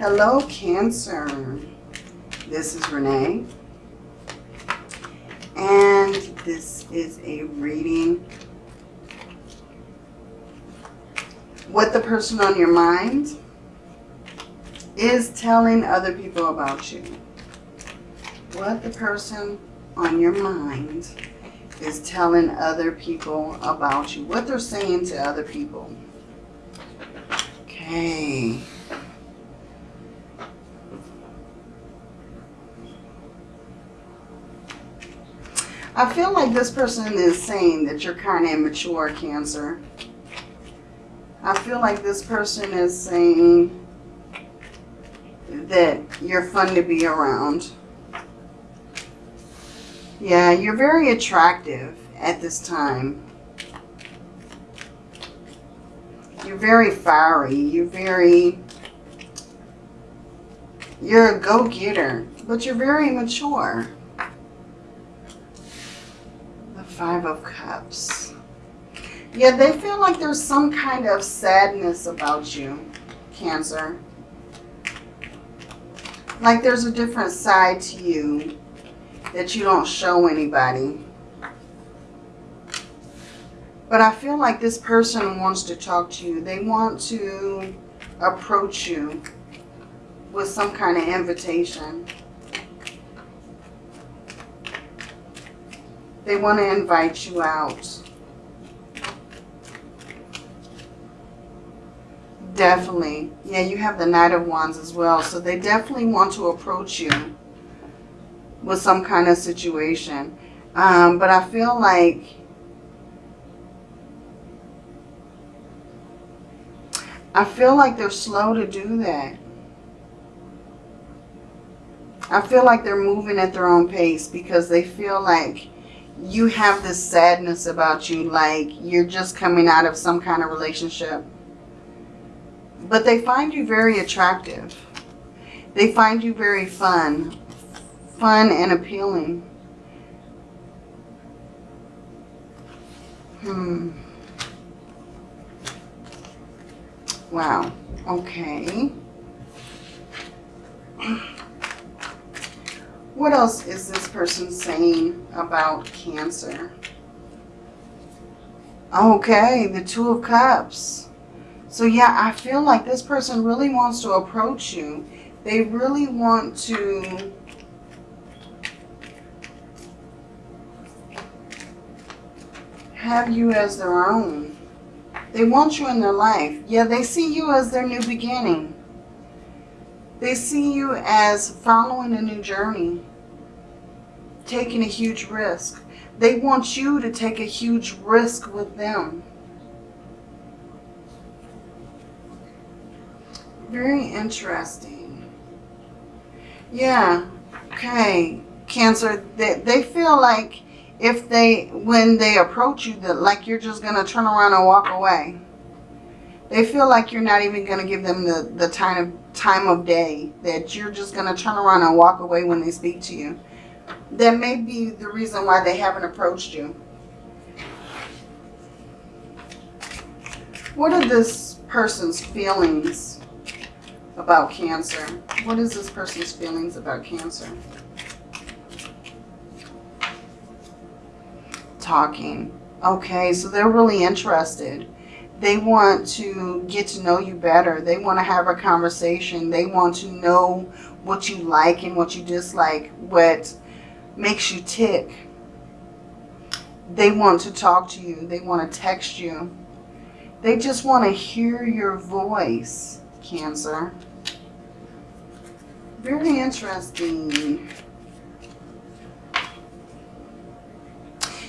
Hello, Cancer. This is Renee. And this is a reading. What the person on your mind is telling other people about you. What the person on your mind is telling other people about you. What they're saying to other people. Okay. I feel like this person is saying that you're kind of immature, Cancer. I feel like this person is saying that you're fun to be around. Yeah, you're very attractive at this time. You're very fiery. You're very... You're a go-getter, but you're very mature. Five of Cups. Yeah, they feel like there's some kind of sadness about you, Cancer. Like there's a different side to you that you don't show anybody. But I feel like this person wants to talk to you. They want to approach you with some kind of invitation. They want to invite you out. Definitely. Yeah, you have the Knight of Wands as well. So they definitely want to approach you with some kind of situation. Um, but I feel like I feel like they're slow to do that. I feel like they're moving at their own pace because they feel like you have this sadness about you, like you're just coming out of some kind of relationship. But they find you very attractive. They find you very fun, fun and appealing. Hmm. Wow. Okay. What else is this person saying about Cancer? Okay, the Two of Cups. So yeah, I feel like this person really wants to approach you. They really want to have you as their own. They want you in their life. Yeah, they see you as their new beginning. They see you as following a new journey, taking a huge risk. They want you to take a huge risk with them. Very interesting. Yeah, okay. Cancer, they, they feel like if they, when they approach you, that like you're just going to turn around and walk away. They feel like you're not even going to give them the, the time, of, time of day, that you're just going to turn around and walk away when they speak to you. That may be the reason why they haven't approached you. What are this person's feelings about Cancer? What is this person's feelings about Cancer? talking. Okay, so they're really interested. They want to get to know you better. They want to have a conversation. They want to know what you like and what you dislike, what makes you tick. They want to talk to you. They want to text you. They just want to hear your voice, Cancer. Very interesting.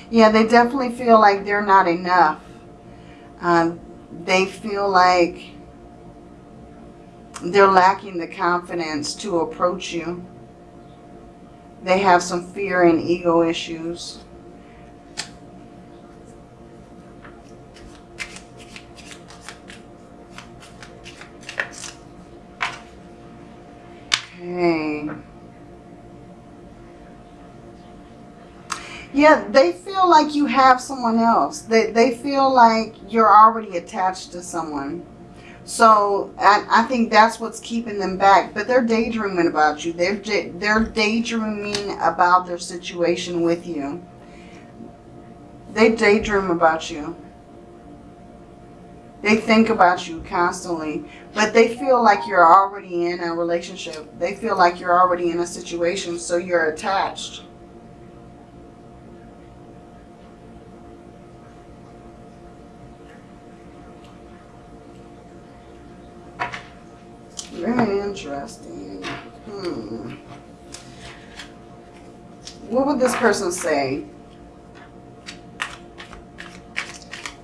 Yeah, they definitely feel like they're not enough. Um, they feel like they're lacking the confidence to approach you. They have some fear and ego issues. Okay. Yeah, they feel like you have someone else. They, they feel like you're already attached to someone. So I, I think that's what's keeping them back. But they're daydreaming about you. They're, they're daydreaming about their situation with you. They daydream about you. They think about you constantly. But they feel like you're already in a relationship. They feel like you're already in a situation. So you're attached. Very interesting. Hmm. What would this person say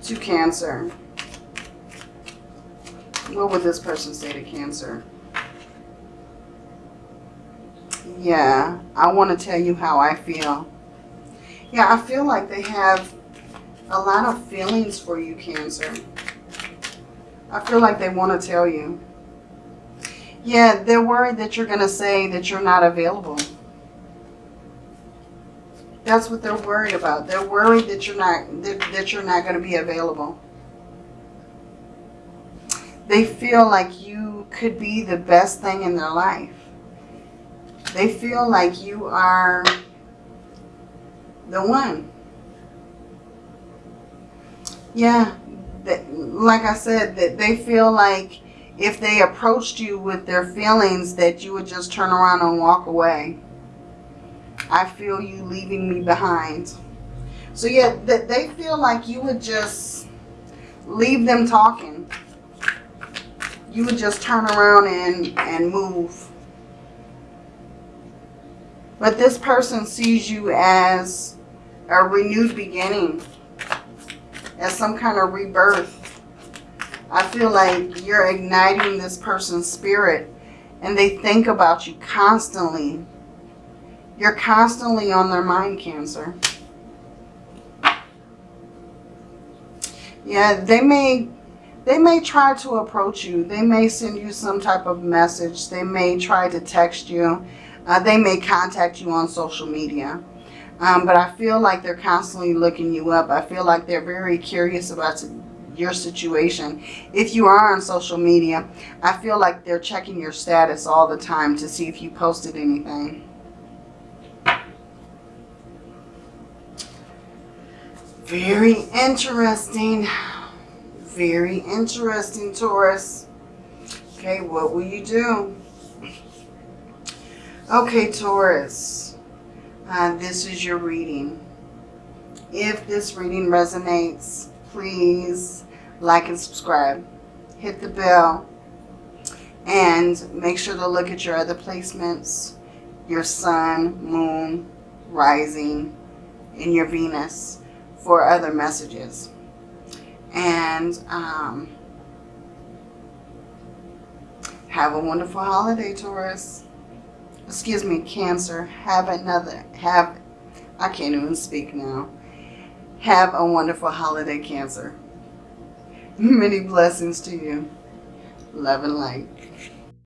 to Cancer? What would this person say to Cancer? Yeah, I want to tell you how I feel. Yeah, I feel like they have a lot of feelings for you, Cancer. I feel like they want to tell you. Yeah, they're worried that you're going to say that you're not available. That's what they're worried about. They're worried that you're not that, that you're not going to be available. They feel like you could be the best thing in their life. They feel like you are the one. Yeah, that, like I said, that they feel like if they approached you with their feelings that you would just turn around and walk away. I feel you leaving me behind. So yeah, that they feel like you would just leave them talking. You would just turn around and, and move. But this person sees you as a renewed beginning. As some kind of rebirth. I feel like you're igniting this person's spirit and they think about you constantly. You're constantly on their mind, Cancer. Yeah, they may they may try to approach you. They may send you some type of message. They may try to text you. Uh, they may contact you on social media. Um, but I feel like they're constantly looking you up. I feel like they're very curious about your situation. If you are on social media, I feel like they're checking your status all the time to see if you posted anything. Very interesting. Very interesting, Taurus. Okay, what will you do? Okay, Taurus. Uh, this is your reading. If this reading resonates, please like and subscribe. Hit the bell. And make sure to look at your other placements. Your sun, moon, rising, and your Venus for other messages. And um, have a wonderful holiday, Taurus. Excuse me, Cancer. Have another, have, I can't even speak now. Have a wonderful holiday, Cancer. Many blessings to you. Love and light.